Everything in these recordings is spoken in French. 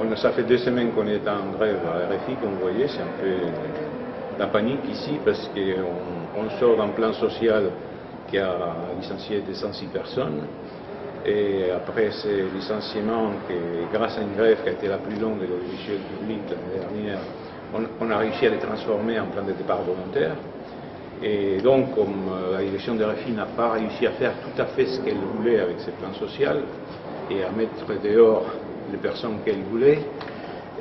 On, ça fait deux semaines qu'on est en grève à RFI, comme vous voyez, c'est un peu la panique ici parce qu'on on sort d'un plan social qui a licencié 206 personnes. Et après ces licenciements, grâce à une grève qui a été la plus longue de l'audiovisuel public l'année dernière, on, a réussi à les transformer en plan de départ volontaire. Et donc, comme euh, la direction de RFI n'a pas réussi à faire tout à fait ce qu'elle voulait avec ce plan social et à mettre dehors les personnes qu'elle voulait,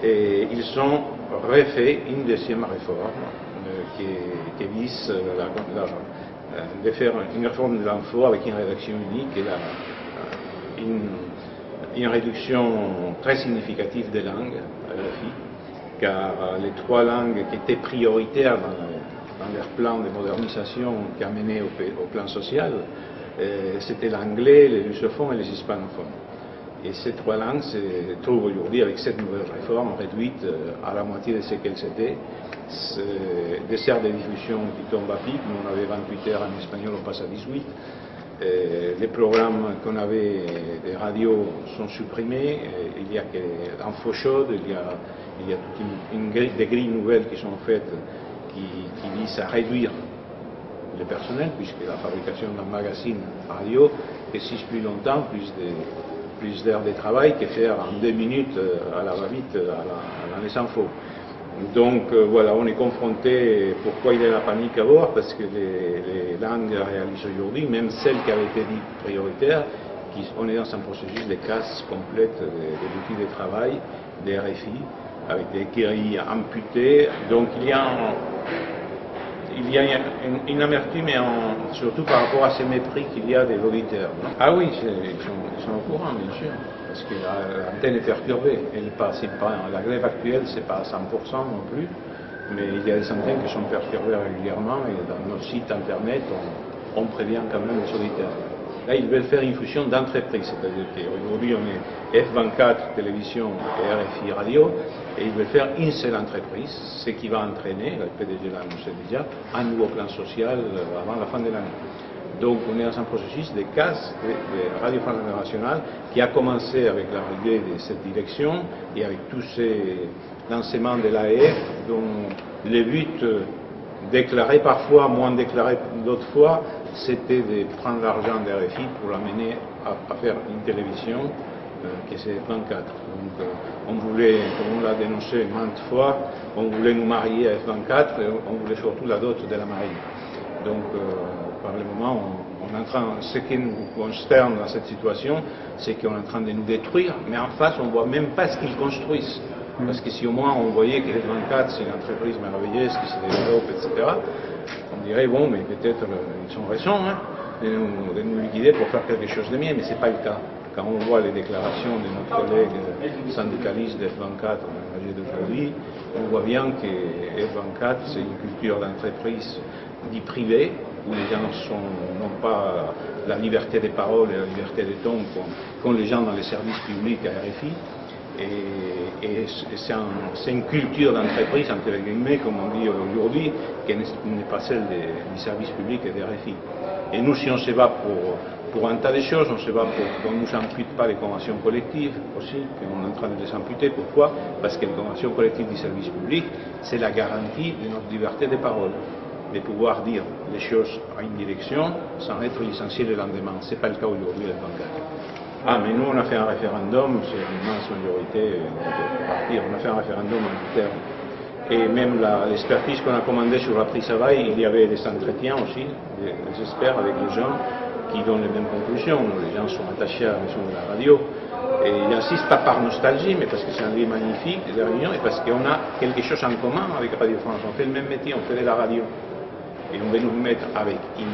et ils ont refait une deuxième réforme euh, qui, vise euh, de faire une réforme de l'emploi avec une rédaction unique et une, réduction très significative des langues car les trois langues qui étaient prioritaires dans, dans leur plan de modernisation qui a mené au, plan social, euh, c'était l'anglais, les lusophones et les hispanophones. Et trois langues se trouvent aujourd'hui, avec cette nouvelle réforme, réduites euh, à la moitié de ce qu'elles étaient. Des serres de diffusion qui tombent à pic, nous on avait 28 heures en espagnol, on passe à 18. Euh, les programmes qu'on avait des radios sont supprimés. Euh, il y a que faux chaude, il y a, a une, des grilles nouvelles qui sont faites qui, qui visent à réduire le personnel, puisque la fabrication d'un magazine radio existe plus longtemps, plus de plus d'heures de travail que faire en deux minutes euh, à la va-vite à la, à info. Donc euh, voilà, on est confronté, pourquoi il y a la panique à bord? Parce que les, langues réalisent aujourd'hui, même celles qui avaient été dites prioritaires, qui, on est dans un processus de casse complète des, outils de travail, des RFI, avec des grilles amputées. Donc il y a il y a une, amertume, surtout par rapport à ce mépris qu'il y a des auditeurs. Ah oui, ils sont, au courant, bien sûr, parce que l'antenne est perturbée. Elle passe, la grève actuelle, c'est pas à 100% non plus, mais il y a des antennes qui sont perturbées régulièrement et dans notre site internet, on prévient quand même les auditeurs. Là, ils veulent faire une fusion d'entreprises, c'est-à-dire qu'aujourd'hui, on est F24 télévision et RFI radio, et ils veulent faire une seule entreprise, ce qui va entraîner, le PDG l'a annoncé déjà, un nouveau plan social euh, avant la fin de l'année. Donc on est dans un processus de casse de, Radio France Internationale qui a commencé avec l'arrivée de cette direction et avec tous ces lancements de l'AEF dont le but euh, déclaré parfois, moins déclaré d'autres fois, c'était de prendre l'argent des RFI pour l'amener à, faire une télévision euh, qui c'est 24. Donc euh, on voulait, comme on l'a dénoncé maintes fois, on voulait nous marier à F24 et on voulait surtout la dot de la marine. Donc euh, par le moment, on, est en train, ce qui nous consterne dans cette situation, c'est qu'on est en train de nous détruire, mais en face, on ne voit même pas ce qu'ils construisent. Parce que si au moins on voyait que F24 c'est une entreprise merveilleuse qui se développe, etc., on dirait, bon, mais peut-être euh, ils sont récents hein, de, nous, liquider pour faire quelque chose de mieux, mais ce n'est pas le cas. Quand on voit les déclarations de notre collègue syndicaliste de F24 d'aujourd'hui, on voit bien que F24, c'est une culture d'entreprise dit privée, où les gens n'ont pas la liberté des paroles et la liberté des tons qu'ont les gens dans les services publics à RFI. Et, c'est une culture d'entreprise, entre guillemets, comme on dit aujourd'hui, qui n'est pas celle des, du service public et des RFI. Et nous, si on se bat pour, un tas de choses, on se bat pour qu'on ne nous ampute pas les conventions collectives aussi, qu'on est en train de les amputer. Pourquoi? Parce que les conventions collectives du service public, c'est la garantie de notre liberté de parole, de pouvoir dire les choses à une direction sans être licencié le lendemain. Ce n'est pas le cas aujourd'hui avec ah, mais nous, on a fait un référendum, c'est une immense majorité de partir, on a fait un référendum en terme. Et même l'expertise qu'on a commandée sur la prise à bail, il y avait des entretiens aussi, des, experts avec les gens qui donnent les mêmes conclusions. Les gens sont attachés à la maison de la radio. Et ils pas par nostalgie, mais parce que c'est un lieu magnifique, des réunions, et parce qu'on a quelque chose en commun avec Radio France. On fait le même métier, on fait de la radio. Et on veut nous mettre avec une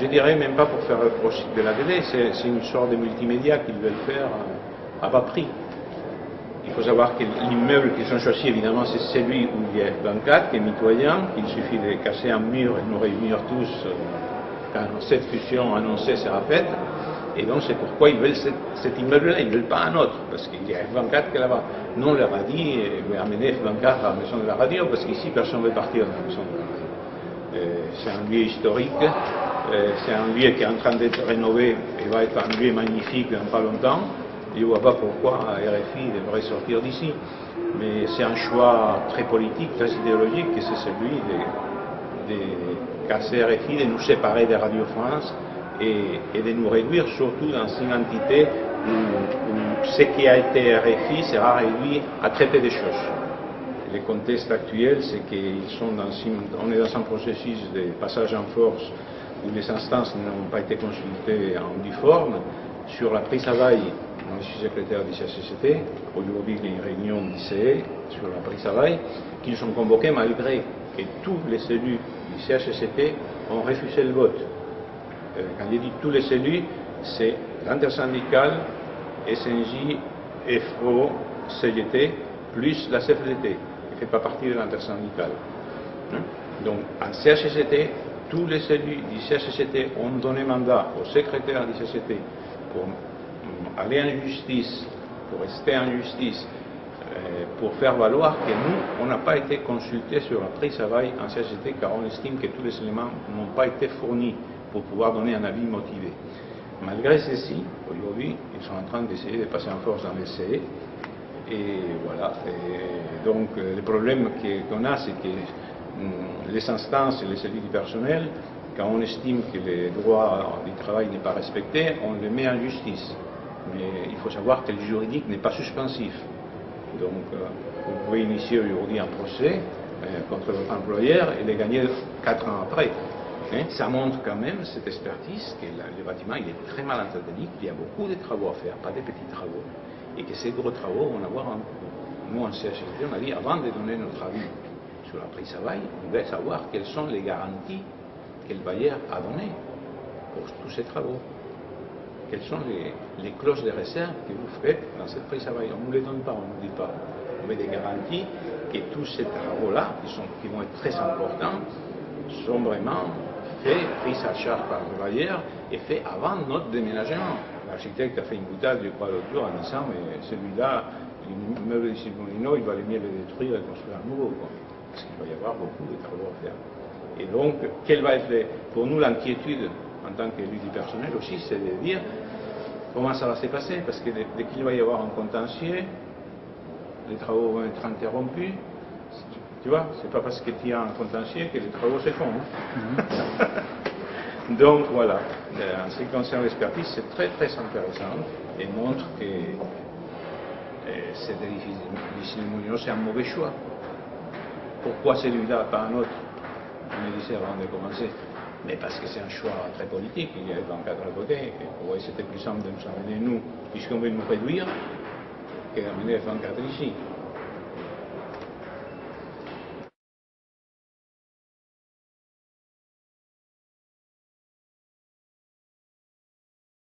je dirais même pas pour faire reprocher de la télé, c'est une sorte de multimédia qu'ils veulent faire à bas prix. Il faut savoir que l'immeuble qu'ils ont choisi, évidemment, c'est celui où il y a 24, qui est mitoyen, qu'il suffit de casser un mur et de nous réunir tous euh, quand cette fusion annoncée sera faite. Et donc c'est pourquoi ils veulent cet, immeuble-là, ils ne veulent pas un autre, parce qu'il y a F24 qui est là-bas. Non, on leur a dit, eh, amener F24 à la maison de la radio, parce qu'ici personne ne veut partir de la maison de la radio. Euh, c'est un lieu historique, euh, c'est un lieu qui est en train d'être rénové et va être un lieu magnifique dans pas longtemps. je ne vois pas pourquoi RFI devrait sortir d'ici. Mais c'est un choix très politique, très idéologique, et c'est celui de, casser RFI, de nous séparer de Radio France et, de nous réduire surtout dans une entité où, ce qui a été RFI sera réduit à traiter des choses. Le contexte actuel, c'est qu'on est dans un processus de passage en force où les instances n'ont pas été consultées en uniforme. Sur la prise à bail, je suis secrétaire du CHCCT. Aujourd'hui, il y a une réunion d'ICE sur la prise à bail qui sont convoqués malgré que tous les élus du CHCCT ont refusé le vote. Euh, quand je dis tous les élus, c'est l'intersyndicale, SNJ, FO, CGT, plus la CFDT, qui ne fait pas partie de l'intersyndicale. Hein? Donc, en CHCT, tous les élus du CHCT ont donné mandat au secrétaire du CHCT pour aller en justice, pour rester en justice, euh, pour faire valoir que nous, on n'a pas été consultés sur la prise à bail en CHCT car on estime que tous les éléments n'ont pas été fournis pour pouvoir donner un avis motivé. Malgré ceci, aujourd'hui, ils sont en train d'essayer de passer en force dans les CE. Et voilà. donc, euh, le problème qu'on a, c'est que les instances et les élus du personnel, quand on estime que les droits du travail n'est pas respecté, on les met en justice. Mais il faut savoir que le juridique n'est pas suspensif. Donc, euh, vous pouvez initier aujourd'hui un procès euh, contre votre employeur et les gagner quatre ans après. Hein, ça montre quand même cette expertise que le bâtiment il est très mal entretenu, qu'il y a beaucoup de travaux à faire, pas des petits travaux, et que ces gros travaux vont avoir un Nous, en CHSD, on a dit, avant de donner notre avis sur la prise à bail, on doit savoir quelles sont les garanties que le bailleur a données pour tous ces travaux. Quelles sont les, clauses de réserve que vous faites dans cette prise à bail On ne nous les donne pas, on ne nous dit pas. On met des garanties que tous ces travaux-là, qui, vont être très importants, sont vraiment fait, pris sa charge par le bailleur et fait avant notre déménagement. L'architecte a fait une boutade, je crois, l'autre jour en disant, mais celui-là, l'immeuble de Simolino, il va mieux le détruire et construire un nouveau. Parce qu'il va y avoir beaucoup de travaux à faire. Et donc, quelle va être pour nous l'inquiétude en tant qu'élu du personnel aussi, c'est de dire comment ça va se passer, parce que dès qu'il va y avoir un contentieux, les travaux vont être interrompus, tu vois, c'est pas parce que tu as un contentieux que les travaux se font. Hein. Donc voilà, en ce qui concerne l'expertise, c'est très très intéressant et montre que euh, cet édifice de c'est un mauvais choix. Pourquoi celui-là, pas un autre On me disait avant de commencer. Mais parce que c'est un choix très politique, il y a le 24 à côté, et c'était plus simple de nous amener nous, puisqu'on veut nous réduire, que d'amener le 24 ici.